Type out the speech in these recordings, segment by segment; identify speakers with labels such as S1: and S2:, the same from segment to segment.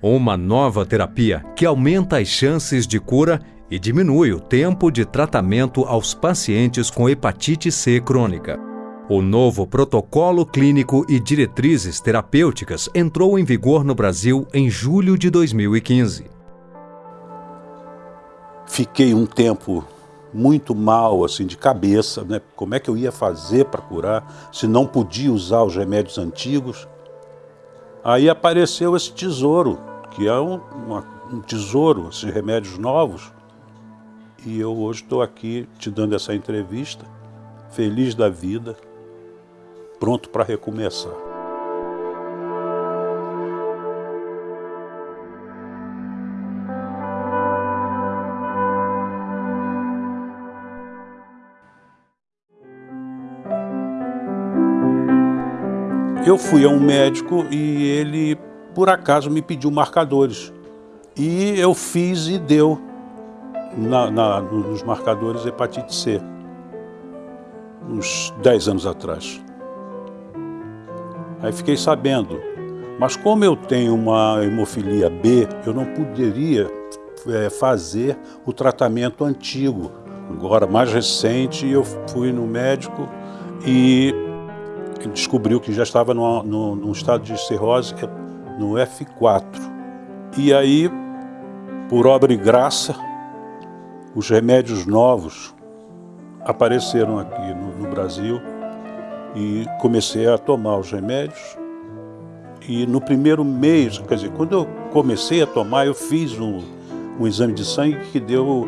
S1: Uma nova terapia que aumenta as chances de cura e diminui o tempo de tratamento aos pacientes com hepatite C crônica. O novo protocolo clínico e diretrizes terapêuticas entrou em vigor no Brasil em julho de 2015.
S2: Fiquei um tempo muito mal, assim, de cabeça, né? Como é que eu ia fazer para curar, se não podia usar os remédios antigos? Aí apareceu esse tesouro, que é um, uma, um tesouro, esses remédios novos. E eu hoje estou aqui te dando essa entrevista, feliz da vida, pronto para recomeçar. Eu fui a um médico e ele, por acaso, me pediu marcadores. E eu fiz e deu na, na, nos marcadores hepatite C, uns 10 anos atrás. Aí fiquei sabendo. Mas como eu tenho uma hemofilia B, eu não poderia é, fazer o tratamento antigo. Agora, mais recente, eu fui no médico e descobriu que já estava no, no estado de cirrose no F4. E aí, por obra e graça, os remédios novos apareceram aqui no, no Brasil e comecei a tomar os remédios. E no primeiro mês, quer dizer, quando eu comecei a tomar, eu fiz um, um exame de sangue que deu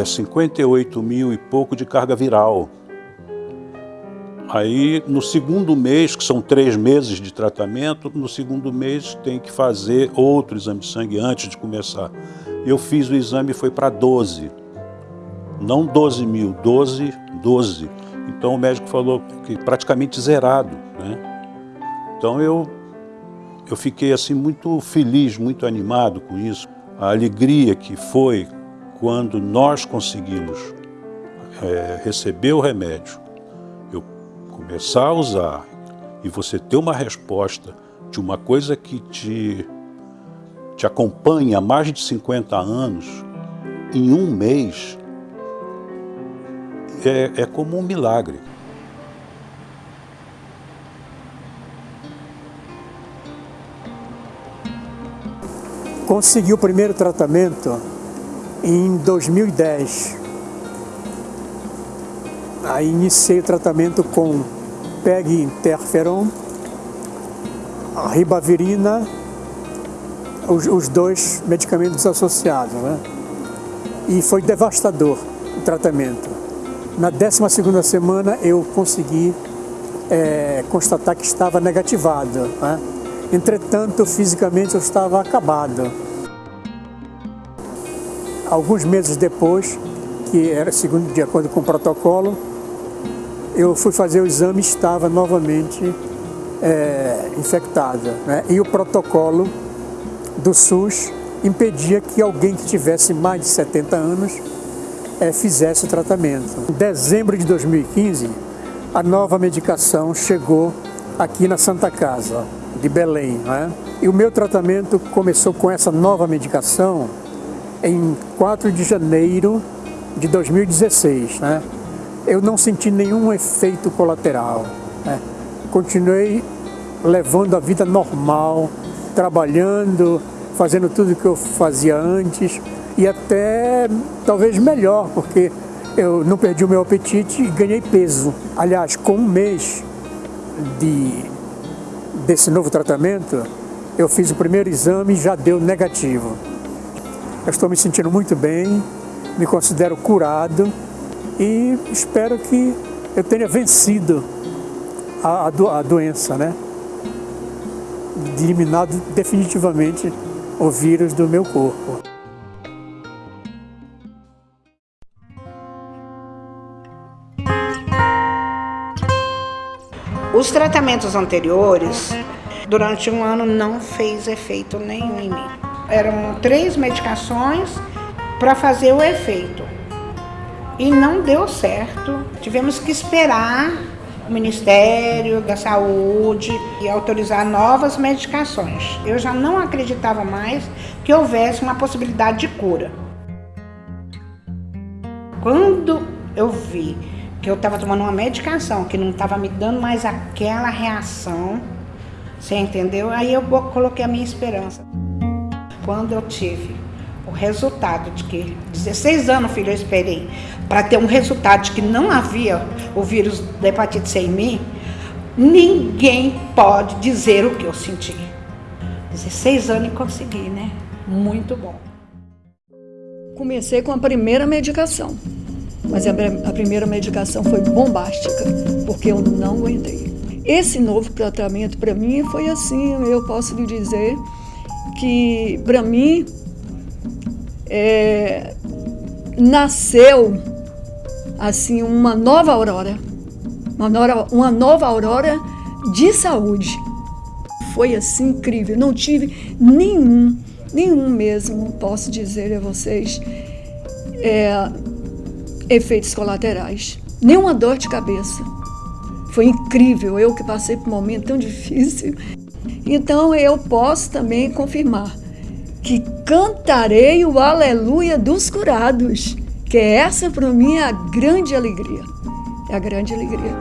S2: é, 58 mil e pouco de carga viral. Aí, no segundo mês, que são três meses de tratamento, no segundo mês tem que fazer outro exame de sangue antes de começar. Eu fiz o exame e foi para 12. Não 12 mil, 12, 12. Então o médico falou que praticamente zerado. Né? Então eu, eu fiquei assim muito feliz, muito animado com isso. A alegria que foi quando nós conseguimos é, receber o remédio, começar a usar e você ter uma resposta de uma coisa que te, te acompanha há mais de 50 anos, em um mês, é, é como um milagre.
S3: Consegui o primeiro tratamento em 2010. Aí iniciei o tratamento com PEG interferon, a ribavirina, os, os dois medicamentos associados. Né? E foi devastador o tratamento. Na 12ª semana eu consegui é, constatar que estava negativado. Né? Entretanto, fisicamente eu estava acabado. Alguns meses depois, que era segundo de acordo com o protocolo, eu fui fazer o exame estava novamente é, infectada. Né? E o protocolo do SUS impedia que alguém que tivesse mais de 70 anos é, fizesse o tratamento. Em dezembro de 2015, a nova medicação chegou aqui na Santa Casa, de Belém. Né? E o meu tratamento começou com essa nova medicação em 4 de janeiro de 2016. Né? Eu não senti nenhum efeito colateral. Né? Continuei levando a vida normal, trabalhando, fazendo tudo que eu fazia antes, e até talvez melhor, porque eu não perdi o meu apetite e ganhei peso. Aliás, com um mês de, desse novo tratamento, eu fiz o primeiro exame e já deu negativo. Eu estou me sentindo muito bem, me considero curado e espero que eu tenha vencido a, a, do, a doença, né? Eliminado definitivamente o vírus do meu corpo.
S4: Os tratamentos anteriores, durante um ano, não fez efeito nenhum em mim. Eram três medicações para fazer o efeito. E não deu certo. Tivemos que esperar o Ministério da Saúde e autorizar novas medicações. Eu já não acreditava mais que houvesse uma possibilidade de cura. Quando eu vi que eu estava tomando uma medicação que não estava me dando mais aquela reação, você entendeu? Aí eu coloquei a minha esperança. Quando eu tive o resultado de que 16 anos, filho, eu esperei para ter um resultado de que não havia o vírus da hepatite C em mim, ninguém pode dizer o que eu senti. 16 anos e consegui, né? Muito bom.
S5: Comecei com a primeira medicação, mas a, a primeira medicação foi bombástica, porque eu não aguentei. Esse novo tratamento para mim foi assim, eu posso lhe dizer que para mim é, nasceu assim uma nova aurora, uma nova, uma nova aurora de saúde. Foi assim incrível, não tive nenhum, nenhum mesmo, posso dizer a vocês, é, efeitos colaterais, nenhuma dor de cabeça. Foi incrível, eu que passei por um momento tão difícil. Então eu posso também confirmar que cantarei o aleluia dos curados que essa para mim é a grande alegria. É a grande alegria.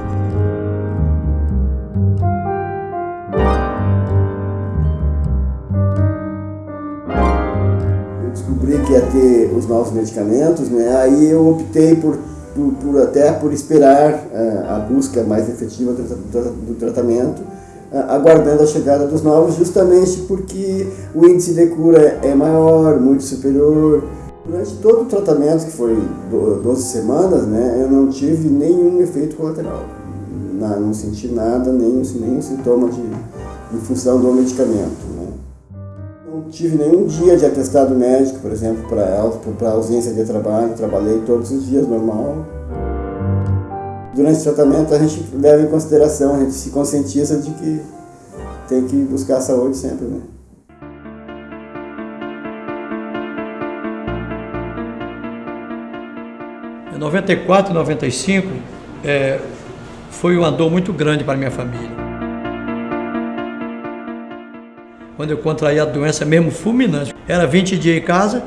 S6: Eu descobri que ia ter os novos medicamentos, né? Aí eu optei por, por, por até por esperar uh, a busca mais efetiva do, tratamento aguardando a chegada dos novos, justamente porque o índice de cura é maior, muito superior, Durante todo o tratamento, que foi 12 semanas, né, eu não tive nenhum efeito colateral. Não senti nada, nenhum, nenhum sintoma de, em função do medicamento. Né. Não tive nenhum dia de atestado médico, por exemplo, para ausência de trabalho, trabalhei todos os dias normal. Durante o tratamento a gente leva em consideração, a gente se conscientiza de que tem que buscar a saúde sempre. Né.
S7: Em 94, 95, é, foi uma dor muito grande para minha família. Quando eu contraí a doença mesmo fulminante, era 20 dias em casa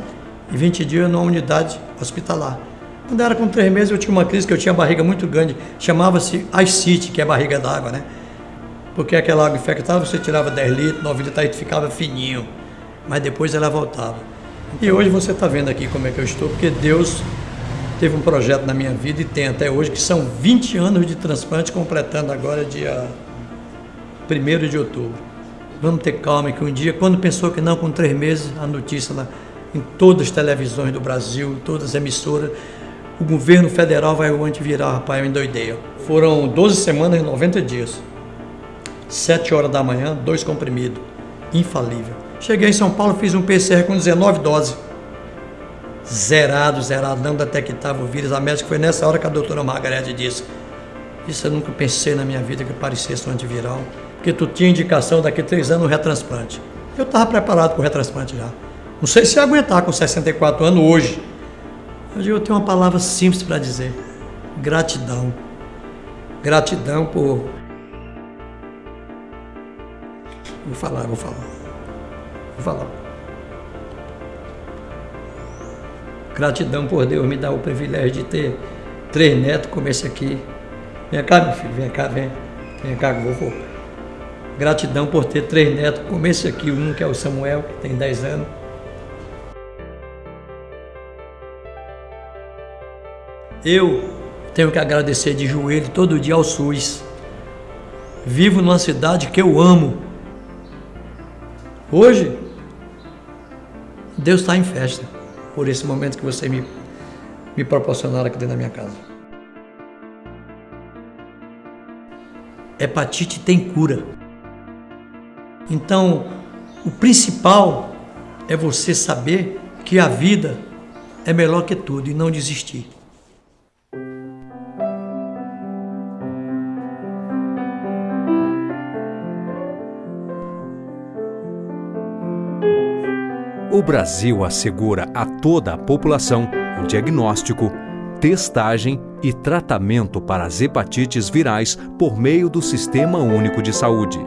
S7: e 20 dias numa unidade hospitalar. Quando era com três meses, eu tinha uma crise que eu tinha barriga muito grande, chamava-se ascite, que é barriga d'água, né? Porque aquela água infectada, você tirava 10 litros, 9 litros, aí ficava fininho, mas depois ela voltava. E hoje você está vendo aqui como é que eu estou, porque Deus teve um projeto na minha vida e tem até hoje, que são 20 anos de transplante, completando agora dia 1 de outubro. Vamos ter calma que um dia, quando pensou que não, com três meses, a notícia lá, em todas as televisões do Brasil, todas as emissoras, o governo federal vai o antiviral, rapaz, eu endoidei. Foram 12 semanas e 90 dias. 7 horas da manhã, dois comprimidos. Infalível. Cheguei em São Paulo, fiz um PCR com 19 doses zerado, zerado, não detectava o vírus. A médica foi nessa hora que a doutora Margarete disse: Isso eu nunca pensei na minha vida que parecesse um antiviral, porque tu tinha indicação daqui a três anos um retransplante. Eu estava preparado para o retransplante já. Não sei se ia aguentar com 64 anos hoje. Digo, eu tenho uma palavra simples para dizer: gratidão. Gratidão por. Vou falar, vou falar. Vou falar. Gratidão por Deus me dar o privilégio de ter três netos como esse aqui. Vem cá, meu filho, vem cá, vem. Vem cá vovô. Gratidão por ter três netos como esse aqui, um que é o Samuel, que tem 10 anos. Eu tenho que agradecer de joelho todo dia ao SUS. Vivo numa cidade que eu amo. Hoje, Deus está em festa por esse momento que você me, me proporcionaram aqui dentro da minha casa. Hepatite tem cura. Então, o principal é você saber que a vida é melhor que tudo e não desistir.
S1: O Brasil assegura a toda a população o diagnóstico, testagem e tratamento para as hepatites virais por meio do Sistema Único de Saúde.